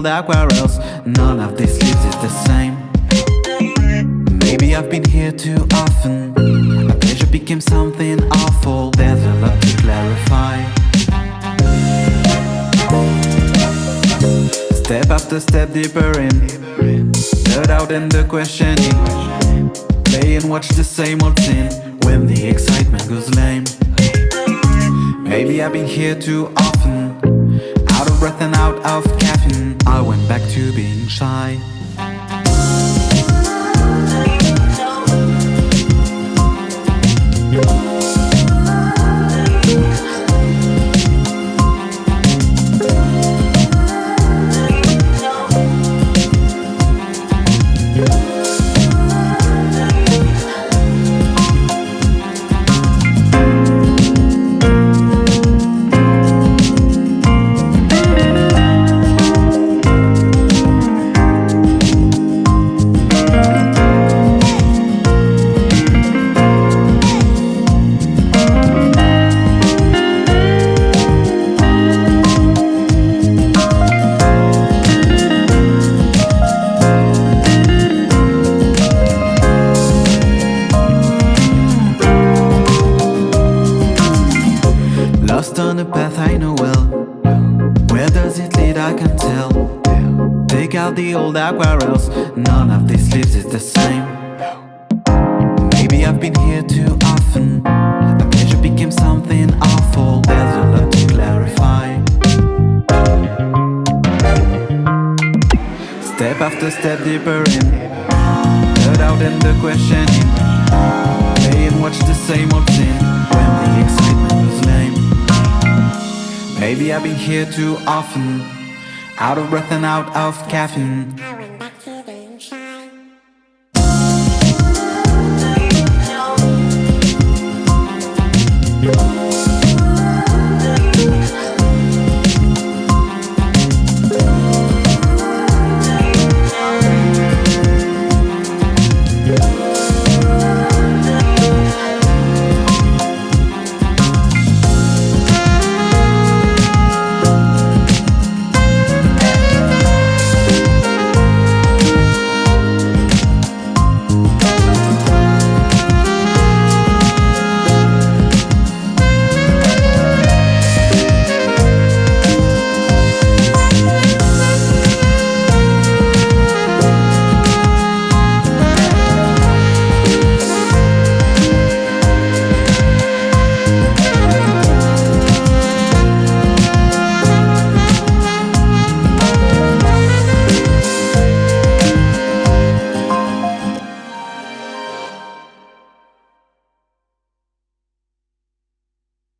old aquarels None of these leaves is the same. Maybe I've been here too often. A pleasure became something awful. There's a lot to clarify. Step after step deeper in. Third out in the questioning. Play and watch the same old scene When the excitement goes lame. Maybe I've been here too often. Out of breath and out of caffeine. I went back to being shy on a path I know well. Where does it lead? I can tell. Take out the old aquarels None of these leaves is the same. Maybe I've been here too often. A pleasure became something awful. There's a lot to clarify. Step after step deeper in. Third out in the questioning. Play and watch the same old scene Maybe I've been here too often. Out of breath and out of caffeine